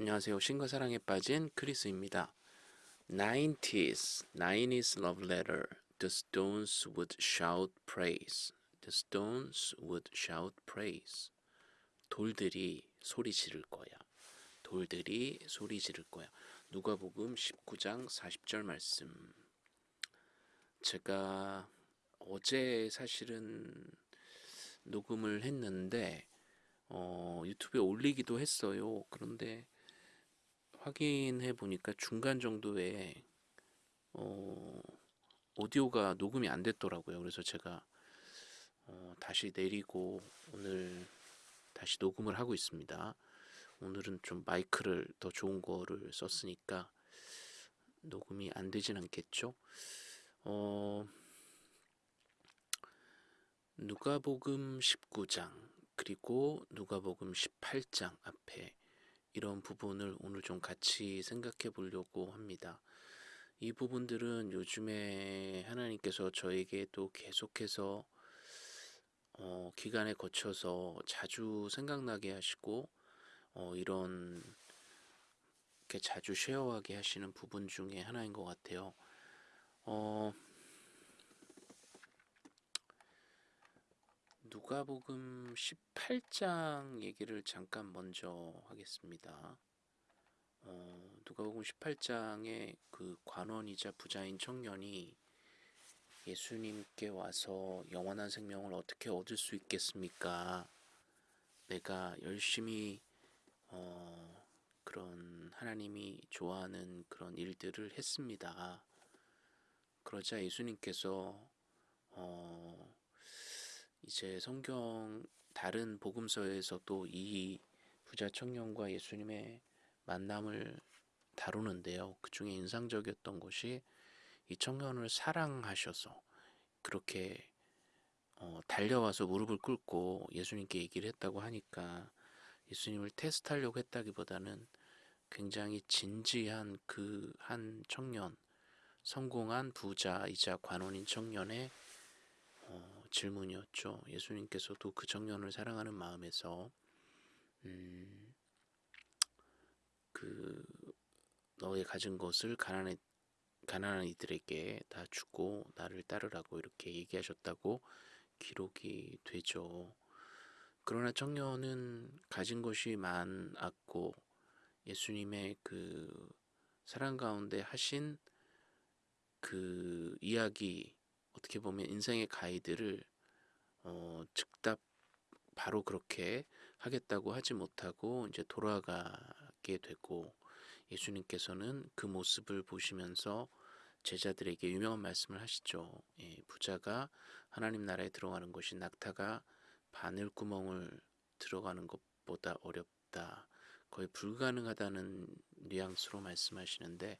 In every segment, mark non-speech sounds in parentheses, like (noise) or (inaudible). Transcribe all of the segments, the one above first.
안녕하세요. 신과 사랑에 빠진 크리스입니다. 90s, 90s love letter. The stones would shout praise. The stones would shout praise. 돌들이 소리 지를 거야. 돌들이 소리 지를 거야. 누가복음 19장 40절 말씀. 제가 어제 사실은 녹음을 했는데 어, 유튜브에 올리기도 했어요. 그런데 확인해 보니까 중간 정도에 어, 오디오가 녹음이 안 됐더라고요. 그래서 제가 어, 다시 내리고 오늘 다시 녹음을 하고 있습니다. 오늘은 좀 마이크를 더 좋은 거를 썼으니까 녹음이 안 되진 않겠죠. 어, 누가복음 19장 그리고 누가복음 18장 앞에 이런 부분을 오늘 좀 같이 생각해 보려고 합니다. 이 부분들은 요즘에 하나님께서 저에게 또 계속해서 어, 기간에 거쳐서 자주 생각나게 하시고 어, 이런 이렇게 자주 쉐어하게 하시는 부분 중에 하나인 것 같아요. 어, 누가복음 18장 얘기를 잠깐 먼저 하겠습니다. 어, 누가복음 18장에 그 관원이자 부자인 청년이 예수님께 와서 영원한 생명을 어떻게 얻을 수 있겠습니까? 내가 열심히 어, 그런 하나님이 좋아하는 그런 일들을 했습니다. 그러자 예수님께서 어, 이제 성경 다른 복음서에서도 이 부자 청년과 예수님의 만남을 다루는데요. 그 중에 인상적이었던 것이 이 청년을 사랑하셔서 그렇게 어, 달려와서 무릎을 꿇고 예수님께 얘기를 했다고 하니까 예수님을 테스트하려고 했다기보다는 굉장히 진지한 그 한 청년, 성공한 부자이자 관원인 청년의 어, 질문이었죠. 예수님께서도 그 청년을 사랑하는 마음에서 음, 그 너의 가진 것을 가난해 가난한 이들에게 다 주고 나를 따르라고 이렇게 얘기하셨다고 기록이 되죠. 그러나 청년은 가진 것이 많았고 예수님의 그 사랑 가운데 하신 그 이야기 어떻게 보면 인생의 가이드를 어, 즉답 바로 그렇게 하겠다고 하지 못하고 이제 돌아가게 되고 예수님께서는 그 모습을 보시면서 제자들에게 유명한 말씀을 하시죠. 예, 부자가 하나님 나라에 들어가는 것이 낙타가 바늘구멍을 들어가는 것보다 어렵다. 거의 불가능하다는 뉘앙스로 말씀하시는데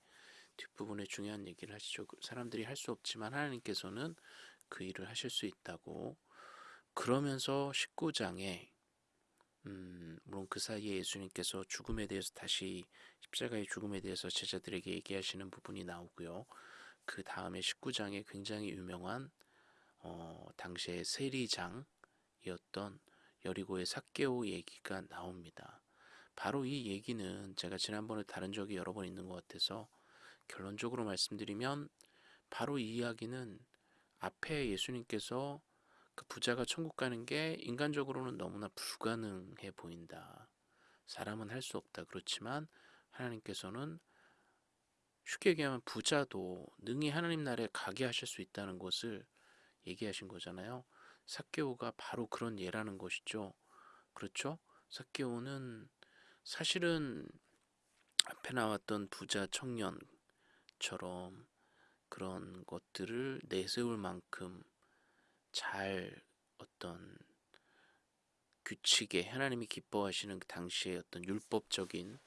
뒷부분에 중요한 얘기를 하시죠. 그 사람들이 할 수 없지만 하나님께서는 그 일을 하실 수 있다고 그러면서 19장에 음, 물론 그 사이에 예수님께서 죽음에 대해서 다시 십자가의 죽음에 대해서 제자들에게 얘기하시는 부분이 나오고요. 그 다음에 19장에 굉장히 유명한 어, 당시의 세리장이었던 여리고의 삭개오 얘기가 나옵니다. 바로 이 얘기는 제가 지난번에 다른 적이 여러 번 있는 것 같아서 결론적으로 말씀드리면 바로 이 이야기는 앞에 예수님께서 그 부자가 천국 가는 게 인간적으로는 너무나 불가능해 보인다. 사람은 할 수 없다. 그렇지만 하나님께서는 쉽게 얘기하면 부자도 능히 하나님 나라에 가게 하실 수 있다는 것을 얘기하신 거잖아요. 사케오가 바로 그런 예라는 것이죠. 그렇죠? 사케오는 사실은 앞에 나왔던 부자 청년 처럼 그런 것들을 내세울 만큼 잘 어떤 규칙에 하나님이 기뻐하시는 그 당시의 어떤 율법적인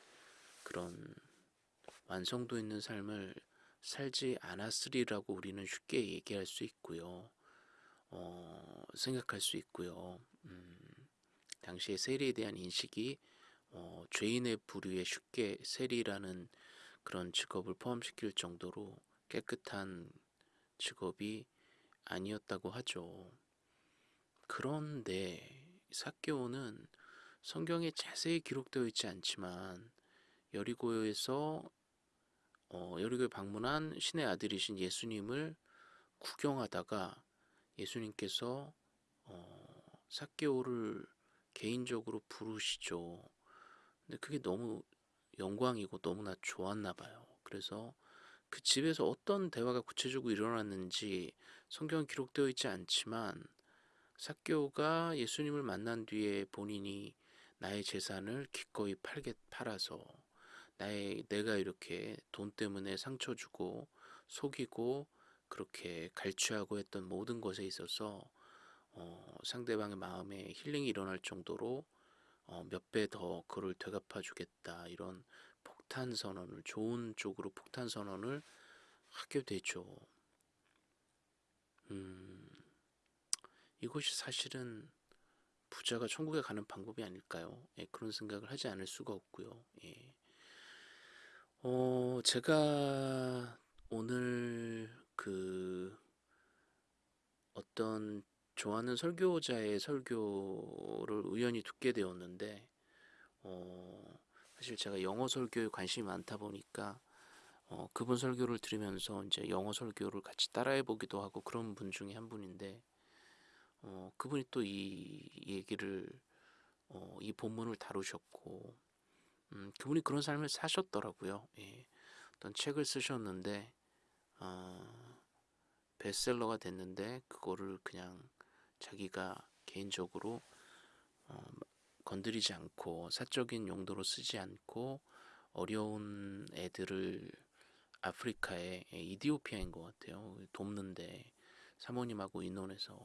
그런 완성도 있는 삶을 살지 않았으리라고 우리는 쉽게 얘기할 수 있고요. 어, 생각할 수 있고요. 음, 당시의 세리에 대한 인식이 어, 죄인의 부류에 쉽게 세리라는 그런 직업을 포함시킬 정도로 깨끗한 직업이 아니었다고 하죠. 그런데 사케오는 성경에 자세히 기록되어 있지 않지만 여리고에서 어, 여리고에 방문한 신의 아들이신 예수님을 구경하다가 예수님께서 어, 사개오를 개인적으로 부르시죠. 근데 그게 너무 영광이고 너무나 좋았나 봐요. 그래서 그 집에서 어떤 대화가 구체적으로 일어났는지 성경은 기록되어 있지 않지만 사개오가 예수님을 만난 뒤에 본인이 나의 재산을 기꺼이 팔게 팔아서 나의 내가 이렇게 돈 때문에 상처 주고 속이고 그렇게 갈취하고 했던 모든 것에 있어서 어, 상대방의 마음에 힐링이 일어날 정도로 어, 몇배 더 그를 되갚아 주겠다 이런 폭탄 선언을 좋은 쪽으로 폭탄 선언을 하게 되죠. 음, 이것이 사실은 부자가 천국에 가는 방법이 아닐까요? 예, 그런 생각을 하지 않을 수가 없고요. 예. 어, 제가 오늘 그 어떤 좋아하는 설교자의 설교를 우연히 듣게 되었는데, 어, 사실 제가 영어 설교에 관심이 많다 보니까, 어, 그분 설교를 들으면서 이제 영어 설교를 같이 따라해 보기도 하고 그런 분 중에 한 분인데, 어, 그분이 또 이 얘기를, 어, 이 본문을 다루셨고, 음, 그분이 그런 삶을 사셨더라고요. 예. 어떤 책을 쓰셨는데, 어, 베스트셀러가 됐는데, 그거를 그냥 자기가 개인적으로 어, 건드리지 않고 사적인 용도로 쓰지 않고 어려운 애들을 아프리카에 이디오피아인 것 같아요. 돕는데 사모님하고 인원에서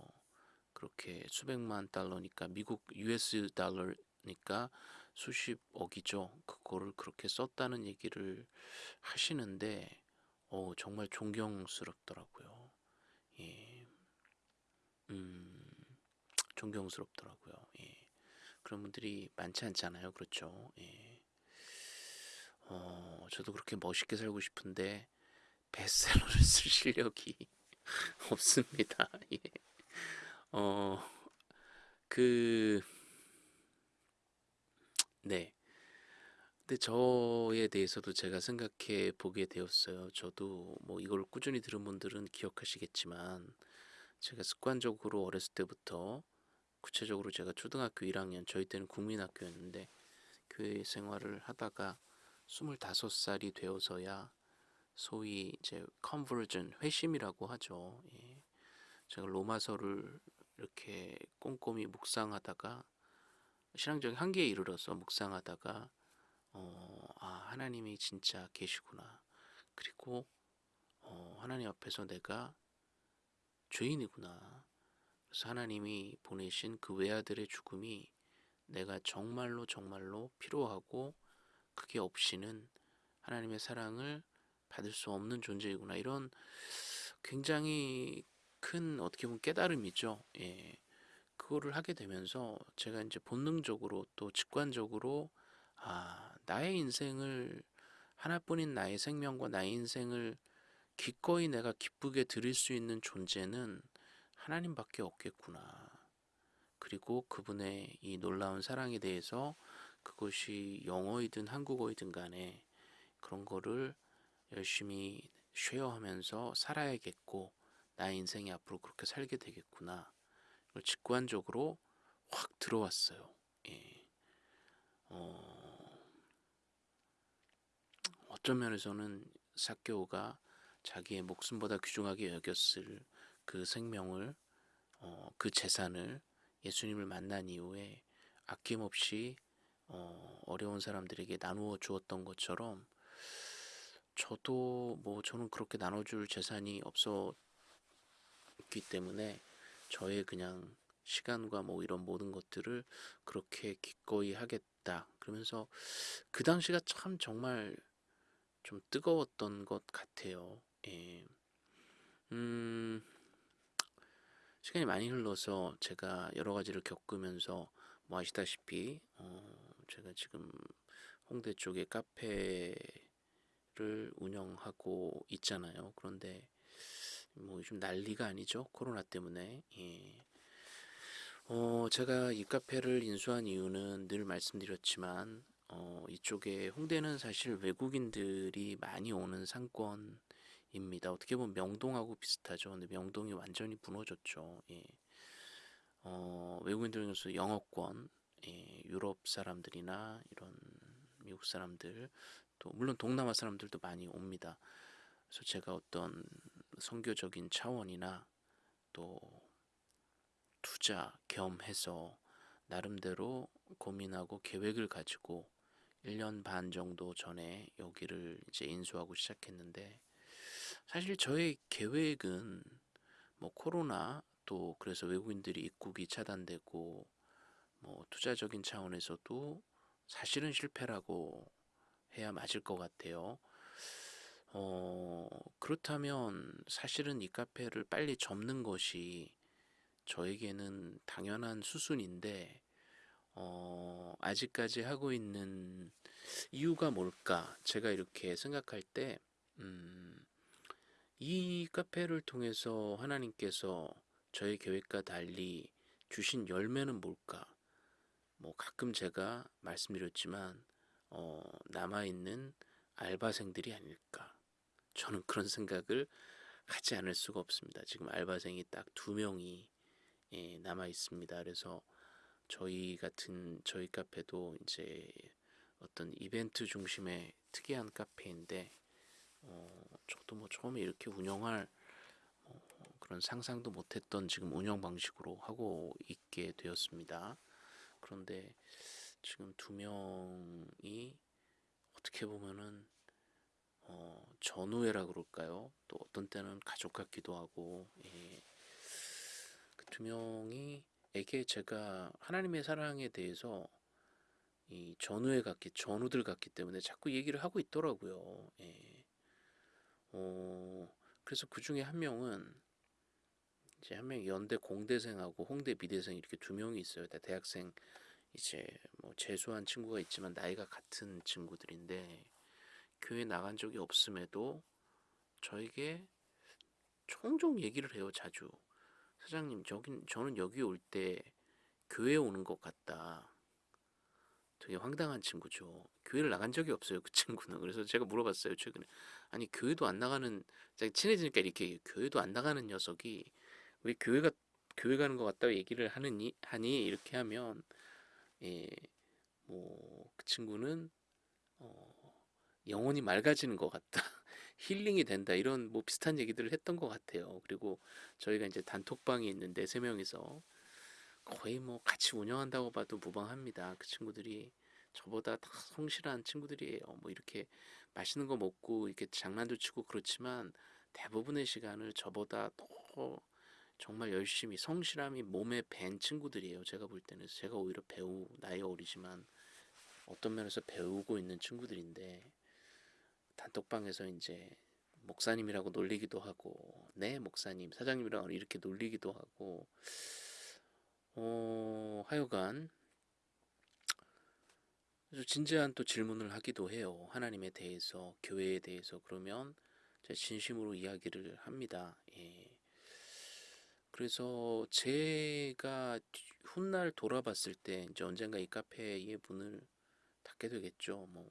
그렇게 수백만 달러니까 미국 US 달러니까 수십억이죠. 그거를 그렇게 썼다는 얘기를 하시는데 어, 정말 존경스럽더라고요. 예. 음. 존경스럽더라고요. 예. 그런 분들이 많지 않잖아요. 그렇죠. 예. 어, 저도 그렇게 멋있게 살고 싶은데 베스트셀러를 (laughs) 쓸 실력이 (laughs) 없습니다. 예. 어, 그, 네. 근데 저에 대해서도 제가 생각해 보게 되었어요. 저도 뭐 이걸 꾸준히 들은 분들은 기억하시겠지만 제가 습관적으로 어렸을 때부터 구체적으로 제가 초등학교 1학년 저희 때는 국민학교였는데 교회 생활을 하다가 25살이 되어서야 소위 이제 컨버전 회심이라고 하죠. 예. 제가 로마서를 이렇게 꼼꼼히 묵상하다가 신앙적인 한계에 이르러서 묵상하다가 어, 아 하나님이 진짜 계시구나. 그리고 어, 하나님 앞에서 내가 죄인이구나. 하나님이 보내신 그 외아들의 죽음이 내가 정말로 정말로 필요하고 그게 없이는 하나님의 사랑을 받을 수 없는 존재이구나 이런 굉장히 큰 어떻게 보면 깨달음이죠. 예. 그거를 하게 되면서 제가 이제 본능적으로 또 직관적으로 아 나의 인생을 하나뿐인 나의 생명과 나의 인생을 기꺼이 내가 기쁘게 드릴 수 있는 존재는 하나님밖에 없겠구나. 그리고 그분의 이 놀라운 사랑에 대해서 그것이 영어이든 한국어이든 간에 그런 거를 열심히 쉐어하면서 살아야겠고 나의 인생이 앞으로 그렇게 살게 되겠구나. 직관적으로 확 들어왔어요. 예. 어, 어떤 면에서는 사케오가 자기의 목숨보다 귀중하게 여겼을 그 생명을 어, 그 재산을 예수님을 만난 이후에 아낌없이 어, 어려운 사람들에게 나누어 주었던 것처럼 저도 뭐 저는 그렇게 나눠줄 재산이 없었기 때문에 저의 그냥 시간과 뭐 이런 모든 것들을 그렇게 기꺼이 하겠다 그러면서 그 당시가 참 정말 좀 뜨거웠던 것 같아요. 예. 음, 시간이 많이 흘러서 제가 여러 가지를 겪으면서 뭐 아시다시피 어 제가 지금 홍대 쪽에 카페를 운영하고 있잖아요. 그런데 뭐 요즘 난리가 아니죠. 코로나 때문에. 예. 어 제가 이 카페를 인수한 이유는 늘 말씀드렸지만 어, 이쪽에 홍대는 사실 외국인들이 많이 오는 상권 입니다. 어떻게 보면 명동하고 비슷하죠. 근데 명동이 완전히 무너졌죠. 예. 어, 외국인들 중에서 영어권, 예, 유럽 사람들이나 이런 미국 사람들, 또 물론 동남아 사람들도 많이 옵니다. 그래서 제가 어떤 선교적인 차원이나 또 투자 겸해서 나름대로 고민하고 계획을 가지고 1년 반 정도 전에 여기를 이제 인수하고 시작했는데 사실 저의 계획은 뭐 코로나 또 그래서 외국인들이 입국이 차단되고 뭐 투자적인 차원에서도 사실은 실패라고 해야 맞을 것 같아요. 어, 그렇다면 사실은 이 카페를 빨리 접는 것이 저에게는 당연한 수순인데, 어, 아직까지 하고 있는 이유가 뭘까? 제가 이렇게 생각할 때, 음, 이 카페를 통해서 하나님께서 저의 계획과 달리 주신 열매는 뭘까? 뭐 가끔 제가 말씀드렸지만, 어, 남아있는 알바생들이 아닐까? 저는 그런 생각을 하지 않을 수가 없습니다. 지금 알바생이 딱 두 명이 예, 남아 있습니다. 그래서 저희 같은 저희 카페도 이제 어떤 이벤트 중심의 특이한 카페인데 어, 저도 뭐 처음에 이렇게 운영할 어, 그런 상상도 못했던 지금 운영 방식으로 하고 있게 되었습니다. 그런데 지금 두 명이 어떻게 보면은 어, 전우회라 그럴까요? 또 어떤 때는 가족 같기도 하고 예. 그두 명이 에게 제가 하나님의 사랑에 대해서 이 전우회 같기 전우들 같기 때문에 자꾸 얘기를 하고 있더라고요. 예. 어, 그래서 그 중에 한 명은 이제 한 명이 연대 공대생하고 홍대 미대생 이렇게 두 명이 있어요. 다 대학생 이제 뭐 재수한 친구가 있지만 나이가 같은 친구들인데 교회 나간 적이 없음에도 저에게 종종 얘기를 해요. 자주 사장님 저긴 저는 여기 올 때 교회 오는 것 같다. 되게 황당한 친구죠. 교회를 나간 적이 없어요. 그 친구는. (laughs) 그래서 제가 물어봤어요. 최근에 아니 교회도 안 나가는 친해지니까 이렇게 교회도 안 나가는 녀석이 왜 교회가 교회 가는 것 같다고 얘기를 하느니 하니 이렇게 하면 예, 뭐 그 친구는 어, 영혼이 맑아지는 것 같다. (laughs) 힐링이 된다. 이런 뭐 비슷한 얘기들을 했던 것 같아요. 그리고 저희가 이제 단톡방이 있는데 세 명이서 거의 뭐 같이 운영한다고 봐도 무방합니다. 그 친구들이 저보다 다 성실한 친구들이에요. 뭐 이렇게 맛있는 거 먹고 이렇게 장난도 치고 그렇지만 대부분의 시간을 저보다 더 정말 열심히 성실함이 몸에 밴 친구들이에요. 제가 볼 때는 제가 오히려 배우 나이 어리지만 어떤 면에서 배우고 있는 친구들인데 단톡방에서 이제 목사님이라고 놀리기도 하고 네 목사님 사장님이라고 이렇게 놀리기도 하고 어 하여간 진지한 또 질문을 하기도 해요. 하나님에 대해서 교회에 대해서 그러면 제가 진심으로 이야기를 합니다. 예. 그래서 제가 훗날 돌아봤을 때 이제 언젠가 이 카페의 문을 닫게 되겠죠. 뭐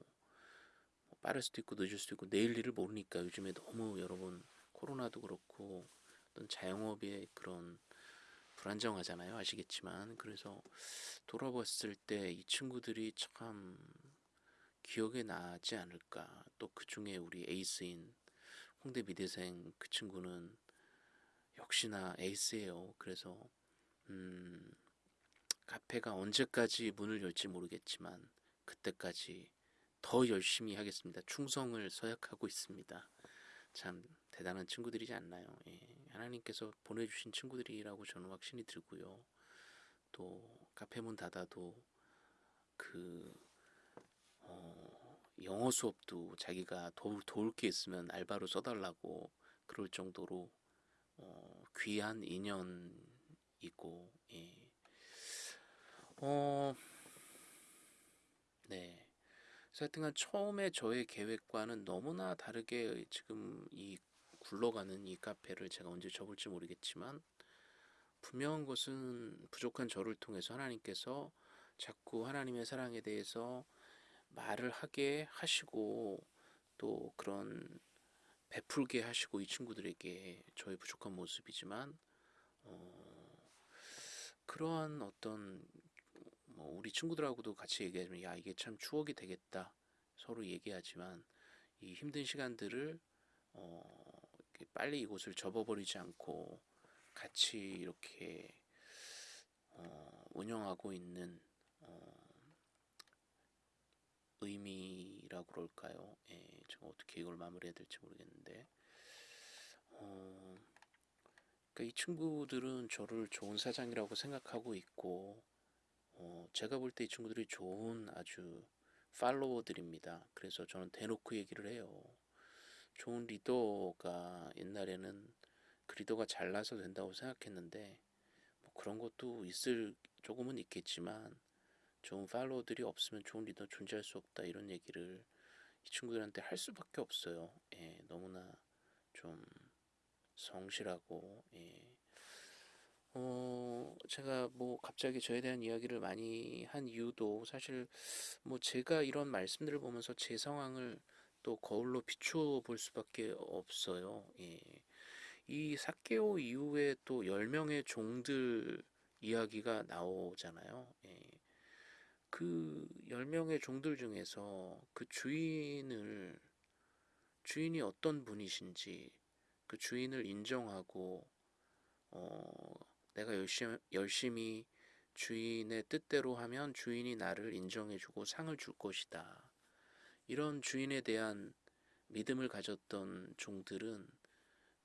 빠를 수도 있고 늦을 수도 있고 내일 일을 모르니까 요즘에 너무 여러분 코로나도 그렇고 어떤 자영업의 그런 불안정하잖아요 아시겠지만 그래서 돌아봤을 때 이 친구들이 참 기억에 나지 않을까 또 그 중에 우리 에이스인 홍대 미대생 그 친구는 역시나 에이스예요 그래서 음 카페가 언제까지 문을 열지 모르겠지만 그때까지 더 열심히 하겠습니다. 충성을 서약하고 있습니다. 참 대단한 친구들이지 않나요? 예, 하나님께서 보내주신 친구들이라고 저는 확신이 들고요. 또 카페 문 닫아도 그 어, 영어 수업도 자기가 도, 도울 게 있으면 알바로 써달라고 그럴 정도로 어, 귀한 인연이고 예. 어, 네. 하여튼간 처음에 저의 계획과는 너무나 다르게 지금 이 굴러가는 이 카페를 제가 언제 접을지 모르겠지만 분명한 것은 부족한 저를 통해서 하나님께서 자꾸 하나님의 사랑에 대해서 말을 하게 하시고 또 그런 베풀게 하시고 이 친구들에게 저의 부족한 모습이지만 어, 그러한 어떤 뭐 우리 친구들하고도 같이 얘기하면 야 이게 참 추억이 되겠다 서로 얘기하지만 이 힘든 시간들을 어, 빨리 이곳을 접어버리지 않고 같이 이렇게 어, 운영하고 있는 어, 의미라고 그럴까요? 예, 제가 어떻게 이걸 마무리해야 될지 모르겠는데 어, 그러니까 이 친구들은 저를 좋은 사장이라고 생각하고 있고 어, 제가 볼 때 이 친구들이 좋은 아주 팔로워들입니다. 그래서 저는 대놓고 얘기를 해요. 좋은 리더가 옛날에는 그 리더가 잘나서 된다고 생각했는데 뭐 그런 것도 있을 조금은 있겠지만 좋은 팔로워들이 없으면 좋은 리더 존재할 수 없다 이런 얘기를 이 친구들한테 할 수밖에 없어요. 예, 너무나 좀 성실하고 예. 어, 제가 뭐 갑자기 저에 대한 이야기를 많이 한 이유도 사실 뭐 제가 이런 말씀들을 보면서 제 상황을 또 거울로 비추어 볼 수밖에 없어요. 예. 이 사케오 이후에 또 10명의 종들 이야기가 나오잖아요. 예. 그 10명의 종들 중에서 그 주인을 주인이 어떤 분이신지 그 주인을 인정하고 어, 내가 열심히, 열심히 주인의 뜻대로 하면 주인이 나를 인정해주고 상을 줄 것이다. 이런 주인에 대한 믿음을 가졌던 종들은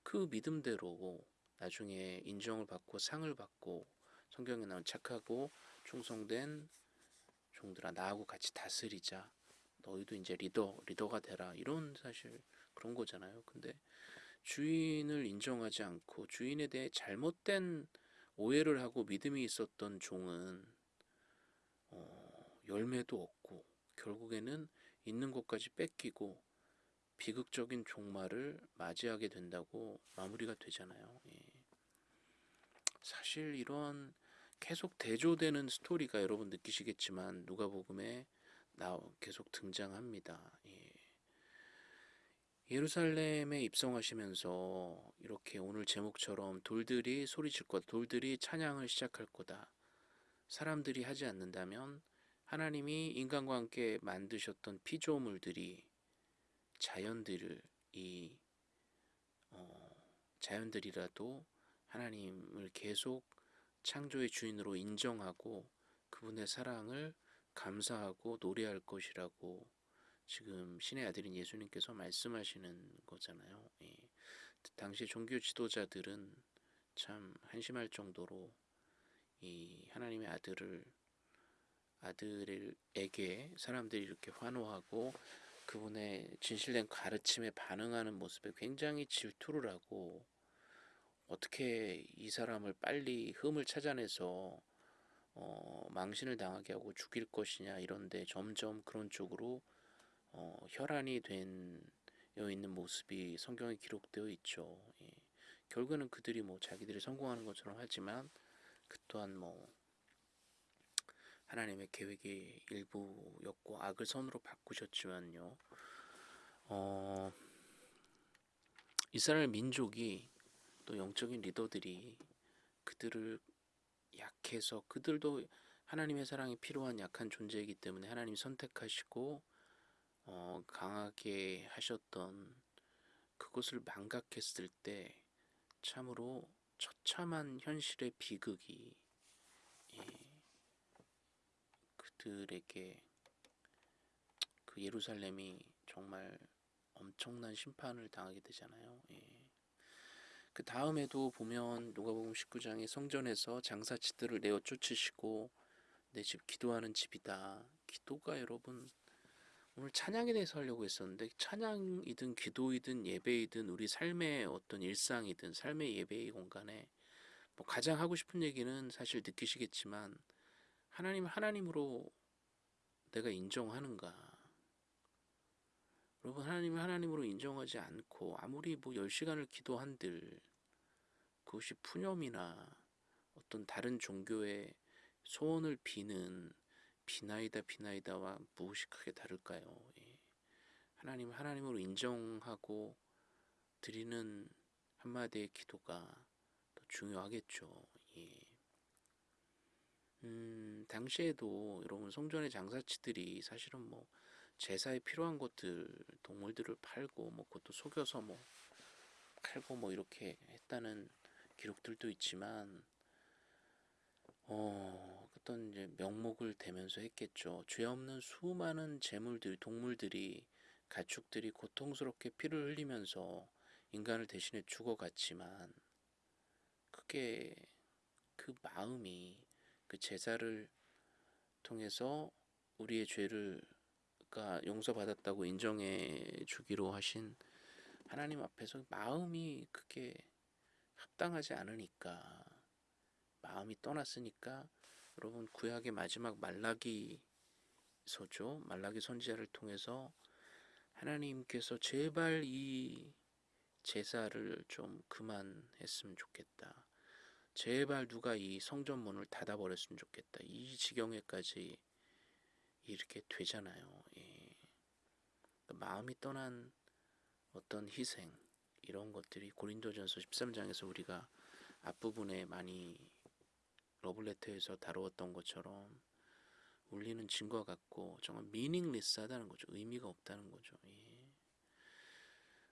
그 믿음대로 나중에 인정을 받고 상을 받고 성경에 나온 착하고 충성된 종들아 나하고 같이 다스리자. 너희도 이제 리더 리더가 되라. 이런 사실 그런 거잖아요. 근데 주인을 인정하지 않고 주인에 대해 잘못된 오해를 하고 믿음이 있었던 종은 어, 열매도 없고 결국에는 있는 것까지 뺏기고 비극적인 종말을 맞이하게 된다고 마무리가 되잖아요. 예. 사실 이런 계속 대조되는 스토리가 여러분 느끼시겠지만 누가복음에 나 계속 등장합니다. 예. 예루살렘에 입성하시면서 이렇게 오늘 제목처럼 돌들이 소리칠 것, 돌들이 찬양을 시작할 거다. 사람들이 하지 않는다면 하나님이 인간과 함께 만드셨던 피조물들이 자연들을 이 어, 자연들이라도 하나님을 계속 창조의 주인으로 인정하고 그분의 사랑을 감사하고 노래할 것이라고 지금 신의 아들인 예수님께서 말씀하시는 거잖아요. 예. 당시 종교 지도자들은 참 한심할 정도로 이 하나님의 아들을 아들에게 사람들이 이렇게 환호하고 그분의 진실된 가르침에 반응하는 모습에 굉장히 질투를 하고 어떻게 이 사람을 빨리 흠을 찾아내서 어, 망신을 당하게 하고 죽일 것이냐 이런데 점점 그런 쪽으로 어, 혈안이 되어 있는 모습이 성경에 기록되어 있죠. 예. 결국에는 그들이 뭐 자기들이 성공하는 것처럼 하지만 그 또한 뭐 하나님의 계획의 일부였고 악을 선으로 바꾸셨지만요. 어, 이스라엘 민족이 또 영적인 리더들이 그들을 약해서 그들도 하나님의 사랑이 필요한 약한 존재이기 때문에 하나님 선택하시고 어, 강하게 하셨던 그것을 망각했을 때 참으로 처참한 현실의 비극이 예, 그들에게 그 예루살렘이 정말 엄청난 심판을 당하게 되잖아요. 예. 그 다음에도 보면 누가복음 19장의 성전에서 장사치들을 내어 쫓으시고 내 집 기도하는 집이다. 기도가 여러분 오늘 찬양에 대해서 하려고 했었는데 찬양이든 기도이든 예배이든 우리 삶의 어떤 일상이든 삶의 예배의 공간에 뭐 가장 하고 싶은 얘기는 사실 느끼시겠지만 하나님 하나님으로 내가 인정하는가? 여러분 하나님을 하나님으로 인정하지 않고 아무리 뭐 10시간을 기도한들 그것이 푸념이나 어떤 다른 종교의 소원을 비는 비나이다 비나이다와 무엇이 크게 다를까요? 예. 하나님 하나님으로 인정하고 드리는 한마디의 기도가 더 중요하겠죠. 예. 음, 당시에도 여러분 성전의 장사치들이 사실은 뭐 제사에 필요한 것들 동물들을 팔고 뭐 그것도 속여서 뭐 팔고 뭐 이렇게 했다는 기록들도 있지만 어 어떤 이제 명목을 대면서 했겠죠. 죄 없는 수많은 재물들 동물들이 가축들이 고통스럽게 피를 흘리면서 인간을 대신해 죽어갔지만 그게 그 마음이 그 제사를 통해서 우리의 죄를 가 용서받았다고 인정해 주기로 하신 하나님 앞에서 마음이 그게 합당하지 않으니까 마음이 떠났으니까 여러분 구약의 마지막 말라기서죠 말라기 선지자를 통해서 하나님께서 제발 이 제사를 좀 그만했으면 좋겠다. 제발 누가 이 성전문을 닫아버렸으면 좋겠다. 이 지경에까지 이렇게 되잖아요. 예. 그러니까 마음이 떠난 어떤 희생 이런 것들이 고린도전서 13장에서 우리가 앞부분에 많이 러블레터에서 다루었던 것처럼 울리는 증거 같고 정말 미닝리스하다는 거죠. 의미가 없다는 거죠. 예.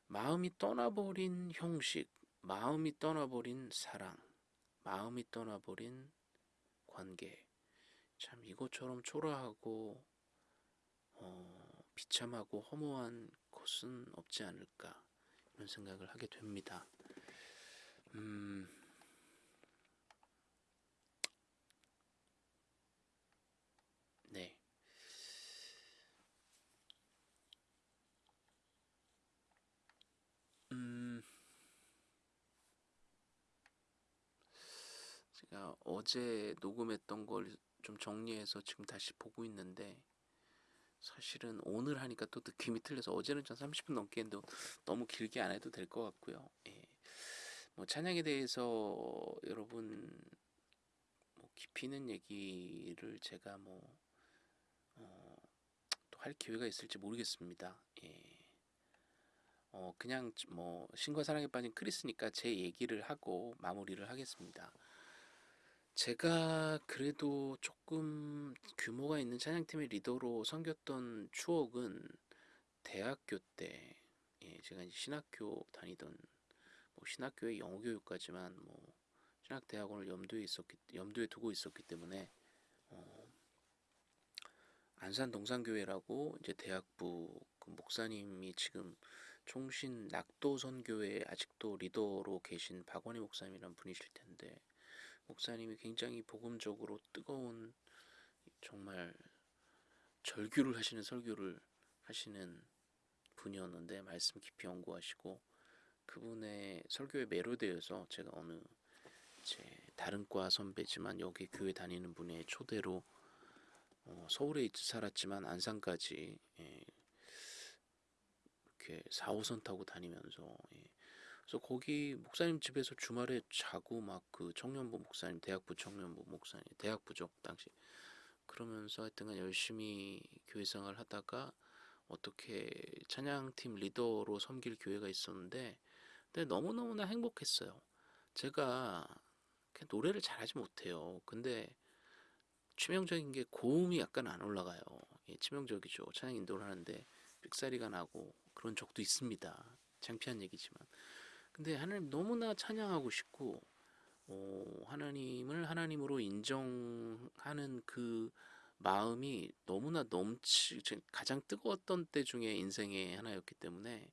마음이 떠나버린 형식, 마음이 떠나버린 사랑, 마음이 떠나버린 관계. 참 이것처럼 초라하고 어, 비참하고 허무한 것은 없지 않을까 이런 생각을 하게 됩니다. 음, 네. 음, 제가 어제 녹음했던 걸 좀 정리해서 지금 다시 보고 있는데 사실은 오늘 하니까 또 느낌이 틀려서 어제는 전 30분 넘게 했는데 너무 길게 안 해도 될 것 같고요. 예. 뭐 찬양에 대해서 여러분 뭐 깊이 있는 얘기를 제가 뭐 어, 또 할 기회가 있을지 모르겠습니다. 예. 어, 그냥 뭐 신과 사랑에 빠진 크리스니까 제 얘기를 하고 마무리를 하겠습니다. 제가 그래도 조금 규모가 있는 찬양팀의 리더로 섬겼던 추억은 대학교 때 예, 제가 이제 신학교 다니던 뭐 신학교의 영어 교육까지만 뭐 신학 대학원을 염두에 있었기 염두에 두고 있었기 때문에 어, 안산 동산교회라고 이제 대학부 그 목사님이 지금 총신 낙도 선교회 아직도 리더로 계신 박원희 목사님이란 분이실 텐데 목사님이 굉장히 복음적으로 뜨거운 정말 절규를 하시는 설교를 하시는 분이었는데 말씀 깊이 연구하시고 그분의 설교에 매료되어서 제가 어느 제 다른 과 선배지만 여기 교회 다니는 분의 초대로 어, 서울에 살았지만 안산까지 예, 이렇게 4호선 타고 다니면서 예, 그래서 거기 목사님 집에서 주말에 자고 막 그 청년부 목사님 대학부 청년부 목사님 대학부죠 당시. 그러면서 하여튼간 열심히 교회 생활 하다가 어떻게 찬양팀 리더로 섬길 교회가 있었는데 근데 너무너무나 행복했어요. 제가 노래를 잘하지 못해요. 근데 치명적인 게 고음이 약간 안 올라가요. 예, 치명적이죠. 찬양 인도를 하는데 삑사리가 나고 그런 적도 있습니다. 창피한 얘기지만 근데 하나님 너무나 찬양하고 싶고 어, 하나님을 하나님으로 인정하는 그 마음이 너무나 넘치 가장 뜨거웠던 때 중에 인생의 하나였기 때문에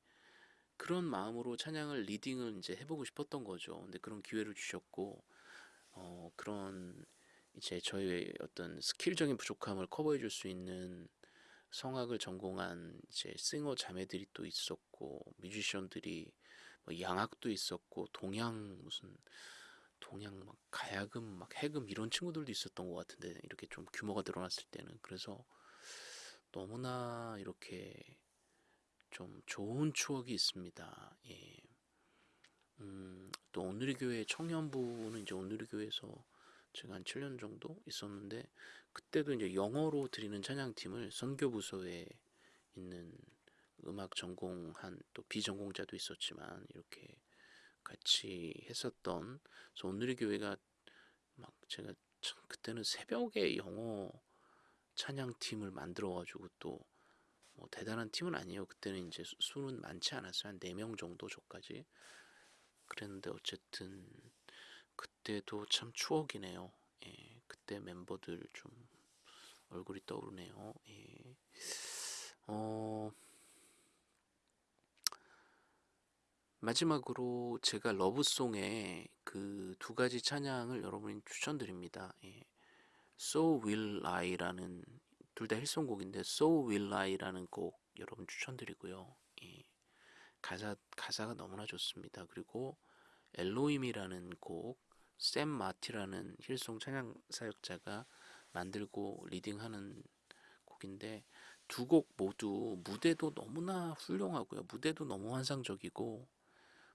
그런 마음으로 찬양을 리딩을 이제 해보고 싶었던 거죠. 근데 그런 기회를 주셨고 어, 그런 이제 저희의 어떤 스킬적인 부족함을 커버해 줄 수 있는 성악을 전공한 이제 싱어 자매들이 또 있었고 뮤지션들이 뭐 양악도 있었고 동양 무슨 동양 막 가야금 막 해금 이런 친구들도 있었던 것 같은데 이렇게 좀 규모가 늘어났을 때는 그래서 너무나 이렇게 좀 좋은 추억이 있습니다. 예. 음, 또 오늘의 교회 청년부는 이제 오늘의 교회에서 제가 한 7년 정도 있었는데 그때도 이제 영어로 드리는 찬양팀을 선교 부서에 있는 음악 전공한 또 비전공자도 있었지만 이렇게 같이 했었던 그래서 오늘의 교회가 막 제가 참 그때는 새벽에 영어 찬양팀을 만들어 가지고 또 뭐 대단한 팀은 아니에요. 그때는 이제 수- 수는 많지 않았어요. 한 4명 정도 저까지. 그랬는데 어쨌든 그때도 참 추억이네요. 예, 그때 멤버들 좀 얼굴이 떠오르네요. 예. 어, 마지막으로 제가 러브송의 그 두 가지 찬양을 여러분이 추천드립니다. 예. So Will I라는 둘 다 힐송곡인데 So Will I라는 곡 여러분 추천드리고요. 예. 가사 가사가 너무나 좋습니다. 그리고 Elohim이라는 곡, 샘 마티라는 힐송 찬양 사역자가 만들고 leading하는 곡인데 두 곡 모두 무대도 너무나 훌륭하고요. 무대도 너무 환상적이고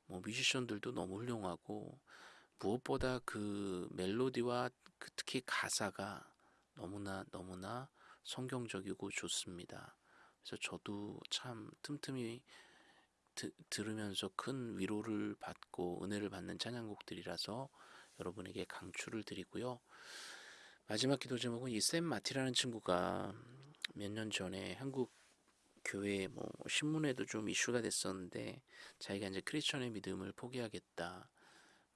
뭐 뮤지션들도 너무 훌륭하고 무엇보다 그 멜로디와 그 특히 가사가 너무나 너무나 성경적이고 좋습니다. 그래서 저도 참 틈틈이 드, 들으면서 큰 위로를 받고 은혜를 받는 찬양곡들이라서 여러분에게 강추를 드리고요. 마지막 기도 제목은 이 샘 마티라는 친구가 몇 년 전에 한국 교회 뭐 신문에도 좀 이슈가 됐었는데 자기가 이제 크리스천의 믿음을 포기하겠다.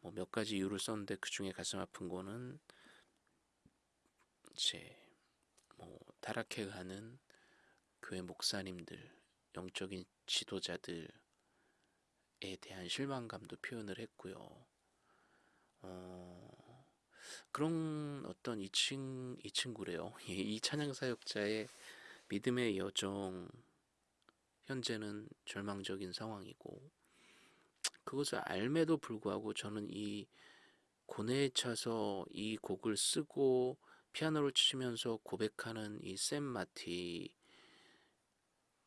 뭐 몇 가지 이유를 썼는데 그 중에 가슴 아픈 거는 이제 뭐 타락해가는 교회 목사님들, 영적인 지도자들에 대한 실망감도 표현을 했고요. 어, 그런 어떤 이, 친구래요. (laughs) 이 찬양 사역자의 믿음의 여정 현재는 절망적인 상황이고 그것을 알매도 불구하고 저는 이 고뇌에 차서 이 곡을 쓰고 피아노를 치면서 고백하는 이 샘 마티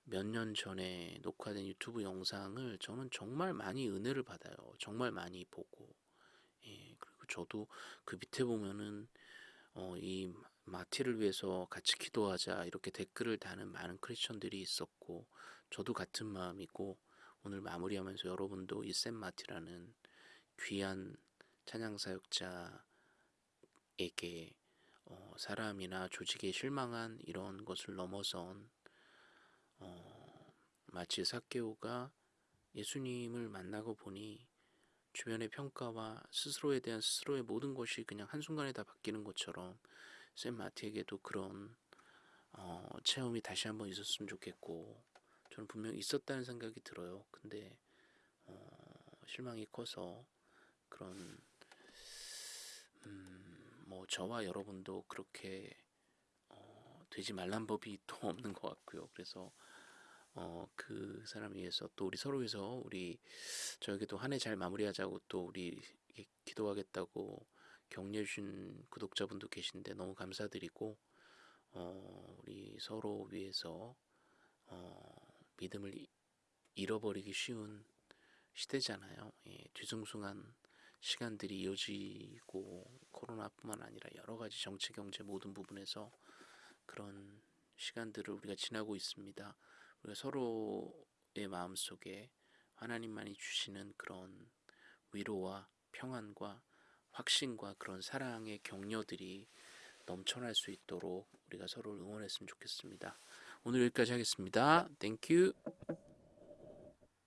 몇 년 전에 녹화된 유튜브 영상을 저는 정말 많이 은혜를 받아요. 정말 많이 보고 예, 그리고 저도 그 밑에 보면은 어, 이 마티를 위해서 같이 기도하자 이렇게 댓글을 다는 많은 크리스천들이 있었고 저도 같은 마음이고 오늘 마무리하면서 여러분도 이 샘 마티라는 귀한 찬양 사역자에게 어, 사람이나 조직에 실망한 이런 것을 넘어선 어, 마치 사케오가 예수님을 만나고 보니 주변의 평가와 스스로에 대한 스스로의 모든 것이 그냥 한순간에 다 바뀌는 것처럼 샘 마티에게도 그런 어, 체험이 다시 한번 있었으면 좋겠고 저는 분명 있었다는 생각이 들어요. 근데 어, 실망이 커서 그런 음, 뭐 저와 여러분도 그렇게 어, 되지 말란 법이 또 (laughs) 없는 것 같고요. 그래서 어, 그 사람 위해서 또 우리 서로 위해서 우리 저에게도 한 해 잘 마무리하자고 또 우리 기도하겠다고 격려해 주신 구독자분도 계신데 너무 감사드리고 어, 우리 서로 위해서 어, 믿음을 이- 잃어버리기 쉬운 시대잖아요. 예, 뒤숭숭한 시간들이 이어지고 코로나뿐만 아니라 여러 가지 정치 경제 모든 부분에서 그런 시간들을 우리가 지나고 있습니다. 우리가 서로의 마음 속에 하나님만이 주시는 그런 위로와 평안과 확신과 그런 사랑의 격려들이 넘쳐날 수 있도록 우리가 서로를 응원했으면 좋겠습니다. 오늘 여기까지 하겠습니다. Thank you.